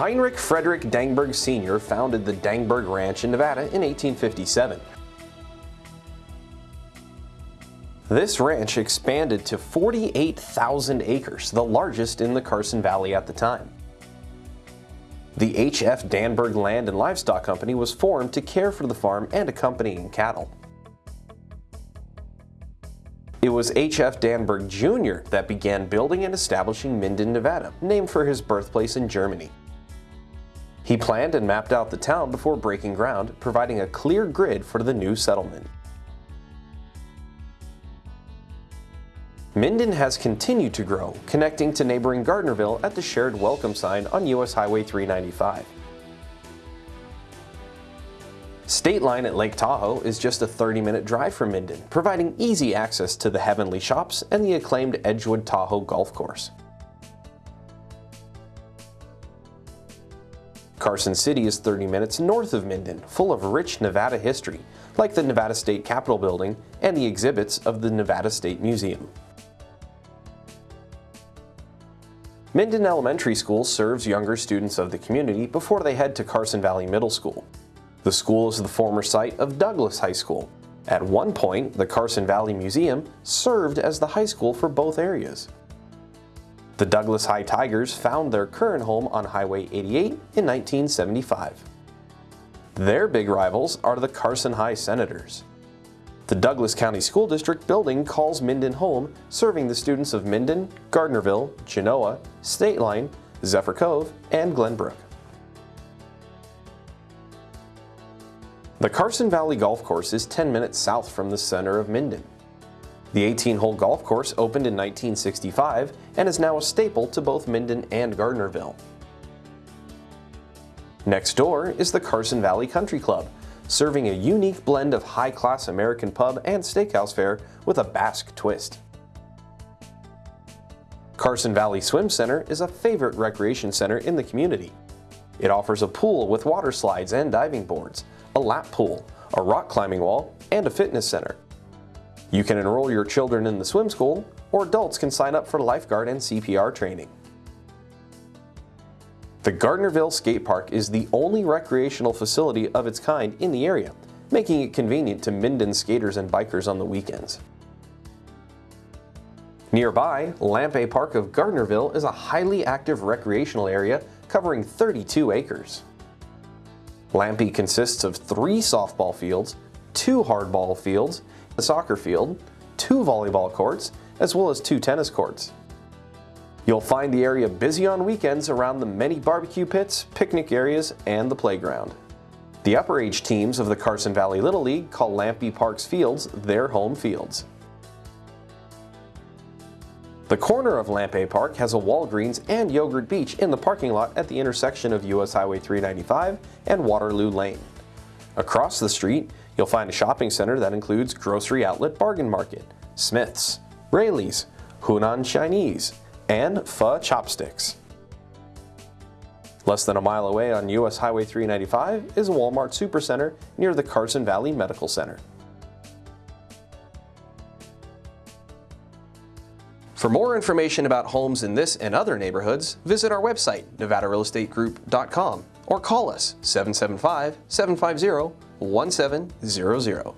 Heinrich Frederick Dangberg Sr. founded the Dangberg Ranch in Nevada in 1857. This ranch expanded to 48,000 acres, the largest in the Carson Valley at the time. The H.F. Dangberg Land and Livestock Company was formed to care for the farm and accompanying cattle. It was H.F. Dangberg Jr. that began building and establishing Minden, Nevada, named for his birthplace in Germany. He planned and mapped out the town before breaking ground, providing a clear grid for the new settlement. Minden has continued to grow, connecting to neighboring Gardnerville at the shared welcome sign on US Highway 395. Stateline at Lake Tahoe is just a 30-minute drive from Minden, providing easy access to the Heavenly Shops and the acclaimed Edgewood Tahoe Golf Course. Carson City is 30 minutes north of Minden, full of rich Nevada history, like the Nevada State Capitol Building and the exhibits of the Nevada State Museum. Minden Elementary School serves younger students of the community before they head to Carson Valley Middle School. The school is the former site of Douglas High School. At one point, the Carson Valley Museum served as the high school for both areas. The Douglas High Tigers found their current home on Highway 88 in 1975. Their big rivals are the Carson High Senators. The Douglas County School District building calls Minden home, serving the students of Minden, Gardnerville, Genoa, Stateline, Zephyr Cove, and Glenbrook. The Carson Valley Golf Course is 10 minutes south from the center of Minden. The 18-hole golf course opened in 1965 and is now a staple to both Minden and Gardnerville. Next door is the Carson Valley Country Club, serving a unique blend of high-class American pub and steakhouse fare with a Basque twist. Carson Valley Swim Center is a favorite recreation center in the community. It offers a pool with water slides and diving boards, a lap pool, a rock climbing wall, and a fitness center. You can enroll your children in the swim school, or adults can sign up for lifeguard and CPR training. The Gardnerville Skate Park is the only recreational facility of its kind in the area, making it convenient to Minden skaters and bikers on the weekends. Nearby, Lampe Park of Gardnerville is a highly active recreational area covering 32 acres. Lampe consists of three softball fields, two hardball fields, a soccer field, two volleyball courts, as well as two tennis courts. You'll find the area busy on weekends around the many barbecue pits, picnic areas, and the playground. The upper age teams of the Carson Valley Little League call Lampe Parks Fields their home fields. The corner of Lampe Park has a Walgreens and Yogurt Beach in the parking lot at the intersection of US Highway 395 and Waterloo Lane. Across the street, you'll find a shopping center that includes Grocery Outlet Bargain Market, Smith's, Raley's, Hunan Chinese, and Pho Chopsticks. Less than a mile away on US Highway 395 is a Walmart Supercenter near the Carson Valley Medical Center. For more information about homes in this and other neighborhoods, visit our website, nevadarealestategroup.com or call us 775-750-1700.